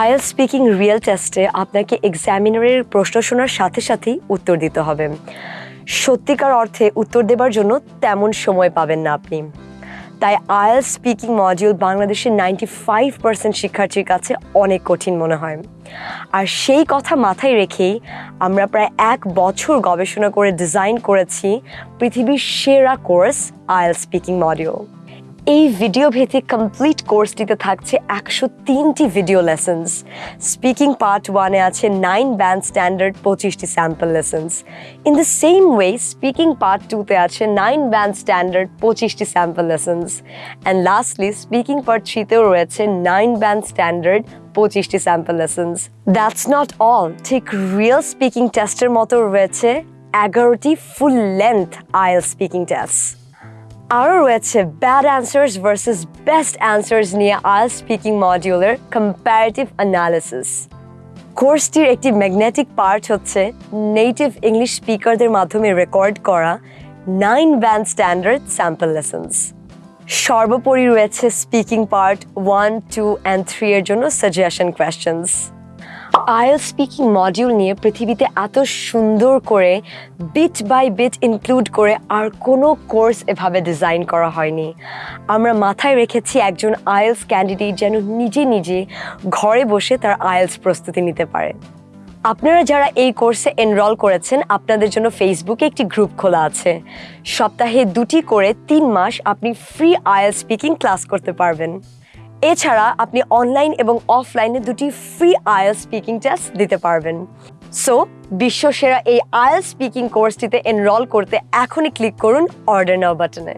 IL speaking real টেস্টে আপনাকে এক্সামিনারের প্রশ্ন শোনার সাথে সাথেই উত্তর দিতে হবে। সত্যিকার অর্থে উত্তর দেবার জন্য তেমন সময় পাবেন না আপনি। তাই আইএল স্পিকিং মডিউল বাংলাদেশের নাইনটি ফাইভ পার্সেন্ট শিক্ষার্থীর কাছে অনেক কঠিন মনে হয়। আর সেই কথা মাথায় রেখেই আমরা প্রায় এক বছর গবেষণা করে ডিজাইন করেছি পৃথিবীর সেরা কোর্স আইএল স্পিকিং মডিউল। এই ভিডিও ভিত্তিক কমপ্লিট কোর্সটিতে থাকছে একশো তিনটি ভিডিও লেসন্স স্পিকিং পার্ট ওয়ানে আছে নাইন ব্যান্ড স্ট্যান্ডার্ড পঁচিশটি sample lessons in the same way speaking part টুতে আছে নাইন ব্যান্ড স্ট্যান্ডার্ড পঁচিশটি sample lessons and lastly speaking part থ্রিতেও রয়েছে নাইন ব্যান্ড স্ট্যান্ডার্ড পঁচিশটি sample lessons that's not all ঠিক real speaking টেস্টের মতো রয়েছে এগারোটি ফুল লেন্থ আইএল স্পিকিং টেস্ট আরও রয়েছে bad answers versus best answers নিয়ে আইল স্পিকিং মডিউলের কম্প্যারেটিভ অ্যানালিসিস কোর্সটির একটি ম্যাগনেটিক পার্ট হচ্ছে নেটিভ ইংলিশ স্পিকারদের মাধ্যমে রেকর্ড করা nine band standard sample lessons সর্বোপরি রয়েছে speaking part one two and three এর জন্য সাজেশন কোয়েশ্চেন্স আইএল স্পিকিং মডিউল নিয়ে পৃথিবীতে এত সুন্দর করে বিট বাই বিট ইনক্লুড করে আর কোনো কোর্স এভাবে ডিজাইন করা হয়নি। আমরা মাথায় রেখেছি একজন আইএলস ক্যান্ডিডেট যেন নিজে নিজে ঘরে বসে তার আইএলস প্রস্তুতি নিতে পারে। আপনারা যারা এই কোর্সে এনরোল করেছেন, আপনাদের জন্য ফেসবুকে একটি গ্রুপ খোলা আছে। সপ্তাহে দুটি করে তিন মাস আপনি ফ্রি আইএল স্পিকিং ক্লাস করতে পারবেন। এছাড়া আপনি অনলাইন এবং অফলাইনে দুটি ফ্রি আয়েল স্পিকিং টেস্ট দিতে পারবেন। সো বিশ্বসেরা এই আয়েল স্পিকিং কোর্সটিতে এনরোল করতে এখনই ক্লিক করুন অর্ডার নাও বাটনে